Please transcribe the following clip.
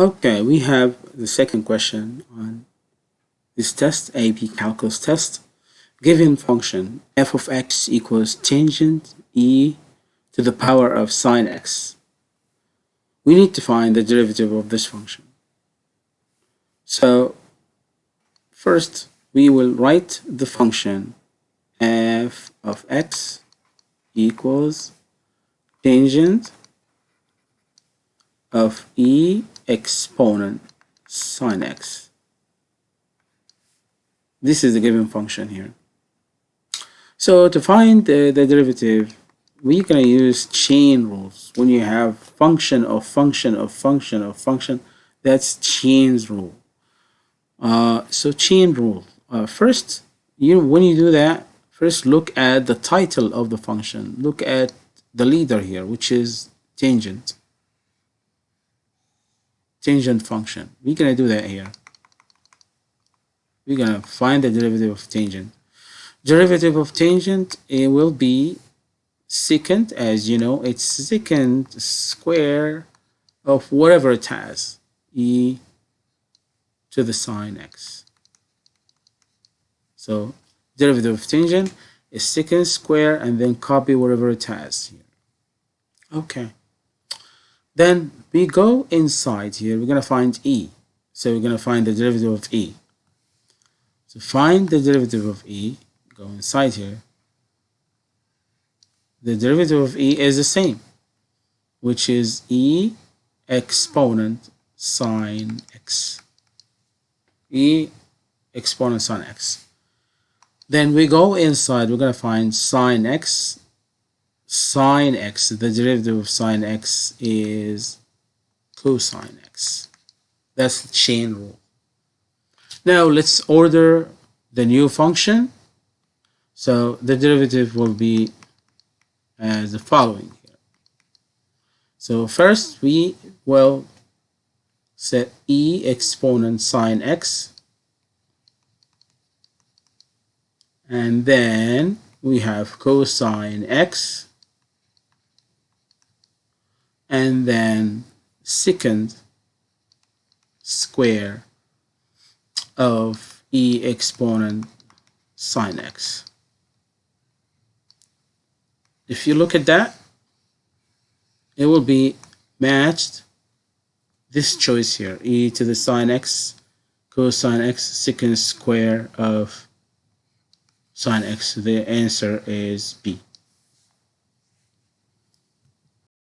Okay, we have the second question on this test, AP Calculus test. Given function f of x equals tangent e to the power of sine x. We need to find the derivative of this function. So first we will write the function f of x equals tangent of e exponent sine x. This is the given function here. So to find the, derivative, we're going to use chain rules. When you have function of function of function of function, that's chains rule. Uh, so chain rule. Uh, first, you when you do that, first look at the title of the function. Look at the leader here, which is tangent tangent function. We're to do that here. We're going to find the derivative of tangent. Derivative of tangent, it will be secant, as you know, it's secant square of whatever it has, e to the sine x. So derivative of tangent is secant square and then copy whatever it has here. Okay. Then we go inside here, we're going to find e. So we're going to find the derivative of e. To find the derivative of e, go inside here. The derivative of e is the same, which is e exponent sine x. e exponent sine x. Then we go inside, we're going to find sine x sine x, the derivative of sine x is cosine x. That's the chain rule. Now let's order the new function. So the derivative will be as the following here. So first we will set e exponent sine x and then we have cosine x and then secant square of e exponent sine x. If you look at that, it will be matched this choice here, e to the sine x cosine x secant square of sine x. The answer is B.